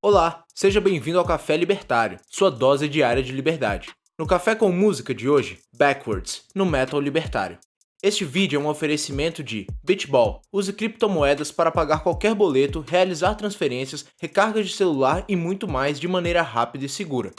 Olá, seja bem-vindo ao Café Libertário, sua dose diária de liberdade. No Café com Música de hoje, Backwards, no Metal Libertário. Este vídeo é um oferecimento de Bitball. Use criptomoedas para pagar qualquer boleto, realizar transferências, recargas de celular e muito mais de maneira rápida e segura.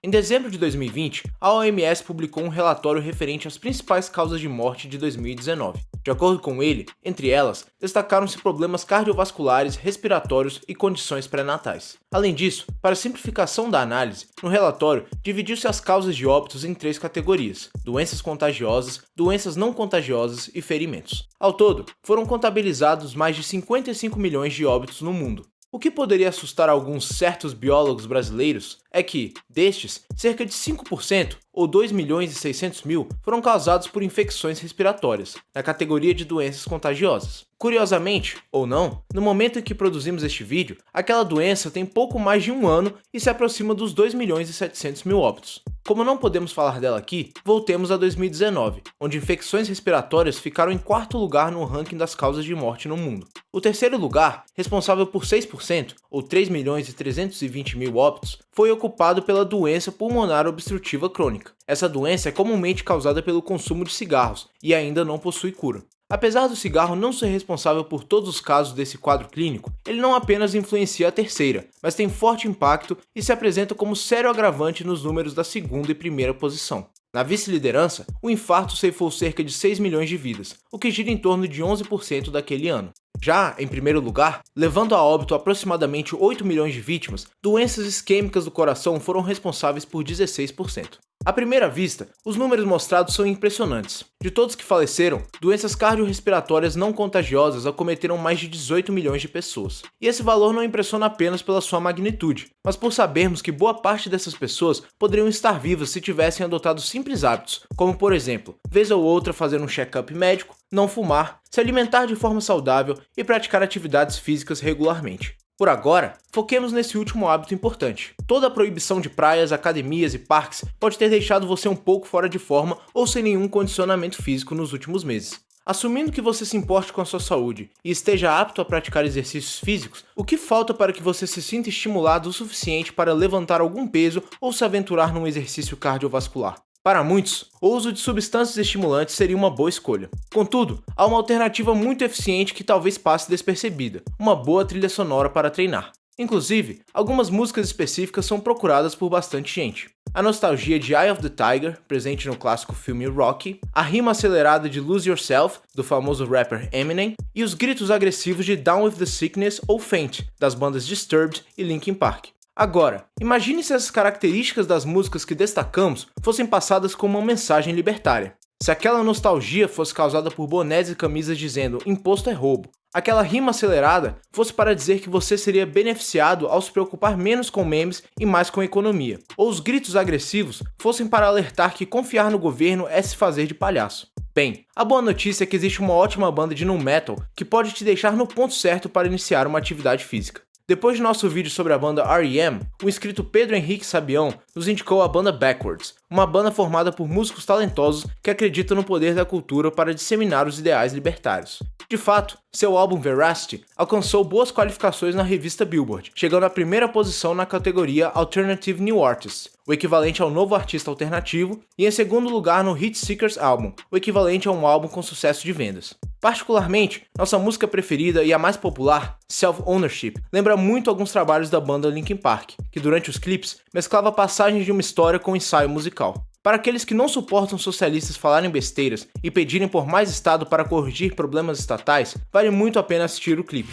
Em dezembro de 2020, a OMS publicou um relatório referente às principais causas de morte de 2019. De acordo com ele, entre elas, destacaram-se problemas cardiovasculares, respiratórios e condições pré-natais. Além disso, para simplificação da análise, no relatório dividiu-se as causas de óbitos em três categorias, doenças contagiosas, doenças não contagiosas e ferimentos. Ao todo, foram contabilizados mais de 55 milhões de óbitos no mundo. O que poderia assustar alguns certos biólogos brasileiros é que, destes, cerca de 5%, ou 2 milhões e 600 mil, foram causados por infecções respiratórias, na categoria de doenças contagiosas. Curiosamente, ou não, no momento em que produzimos este vídeo, aquela doença tem pouco mais de um ano e se aproxima dos 2 milhões e 700 mil óbitos. Como não podemos falar dela aqui, voltemos a 2019, onde infecções respiratórias ficaram em quarto lugar no ranking das causas de morte no mundo. O terceiro lugar, responsável por 6%, ou 3 milhões e 320 mil óbitos, foi ocupado pela doença pulmonar obstrutiva crônica. Essa doença é comumente causada pelo consumo de cigarros e ainda não possui cura. Apesar do cigarro não ser responsável por todos os casos desse quadro clínico, ele não apenas influencia a terceira, mas tem forte impacto e se apresenta como sério agravante nos números da segunda e primeira posição. Na vice-liderança, o infarto ceifou cerca de 6 milhões de vidas, o que gira em torno de 11% daquele ano. Já, em primeiro lugar, levando a óbito aproximadamente 8 milhões de vítimas, doenças isquêmicas do coração foram responsáveis por 16%. À primeira vista, os números mostrados são impressionantes. De todos que faleceram, doenças cardiorrespiratórias não contagiosas acometeram mais de 18 milhões de pessoas. E esse valor não impressiona apenas pela sua magnitude, mas por sabermos que boa parte dessas pessoas poderiam estar vivas se tivessem adotado simples hábitos, como por exemplo, vez ou outra fazer um check-up médico, não fumar, se alimentar de forma saudável e praticar atividades físicas regularmente. Por agora, foquemos nesse último hábito importante. Toda a proibição de praias, academias e parques pode ter deixado você um pouco fora de forma ou sem nenhum condicionamento físico nos últimos meses. Assumindo que você se importe com a sua saúde e esteja apto a praticar exercícios físicos, o que falta para que você se sinta estimulado o suficiente para levantar algum peso ou se aventurar num exercício cardiovascular? Para muitos, o uso de substâncias estimulantes seria uma boa escolha. Contudo, há uma alternativa muito eficiente que talvez passe despercebida, uma boa trilha sonora para treinar. Inclusive, algumas músicas específicas são procuradas por bastante gente. A nostalgia de Eye of the Tiger, presente no clássico filme Rocky, a rima acelerada de Lose Yourself, do famoso rapper Eminem, e os gritos agressivos de Down with the Sickness ou Faint, das bandas Disturbed e Linkin Park. Agora, imagine se essas características das músicas que destacamos fossem passadas como uma mensagem libertária. Se aquela nostalgia fosse causada por bonés e camisas dizendo imposto é roubo, aquela rima acelerada fosse para dizer que você seria beneficiado ao se preocupar menos com memes e mais com economia, ou os gritos agressivos fossem para alertar que confiar no governo é se fazer de palhaço. Bem, a boa notícia é que existe uma ótima banda de nu metal que pode te deixar no ponto certo para iniciar uma atividade física. Depois de nosso vídeo sobre a banda R.E.M., o inscrito Pedro Henrique Sabião nos indicou a banda Backwards, uma banda formada por músicos talentosos que acreditam no poder da cultura para disseminar os ideais libertários. De fato, seu álbum Veracity alcançou boas qualificações na revista Billboard, chegando à primeira posição na categoria Alternative New Artist, o equivalente ao novo artista alternativo, e em segundo lugar no Hit Seekers Album, o equivalente a um álbum com sucesso de vendas. Particularmente, nossa música preferida e a mais popular, Self Ownership, lembra muito alguns trabalhos da banda Linkin Park, que durante os clipes mesclava passagens de uma história com um ensaio musical. Para aqueles que não suportam socialistas falarem besteiras e pedirem por mais Estado para corrigir problemas estatais, vale muito a pena assistir o clipe.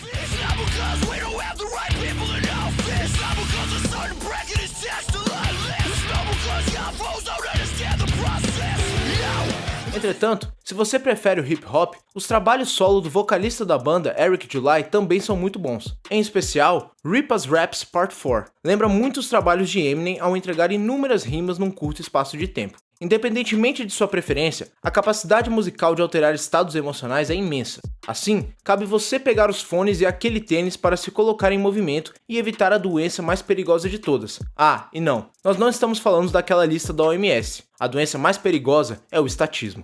Entretanto, se você prefere o hip hop, os trabalhos solo do vocalista da banda, Eric July, também são muito bons. Em especial, Rip As Raps Part 4 lembra muito os trabalhos de Eminem ao entregar inúmeras rimas num curto espaço de tempo. Independentemente de sua preferência, a capacidade musical de alterar estados emocionais é imensa. Assim, cabe você pegar os fones e aquele tênis para se colocar em movimento e evitar a doença mais perigosa de todas. Ah, e não, nós não estamos falando daquela lista da OMS. A doença mais perigosa é o estatismo.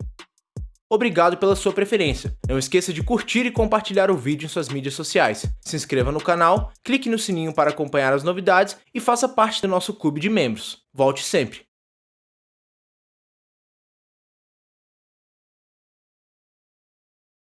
Obrigado pela sua preferência. Não esqueça de curtir e compartilhar o vídeo em suas mídias sociais. Se inscreva no canal, clique no sininho para acompanhar as novidades e faça parte do nosso clube de membros. Volte sempre!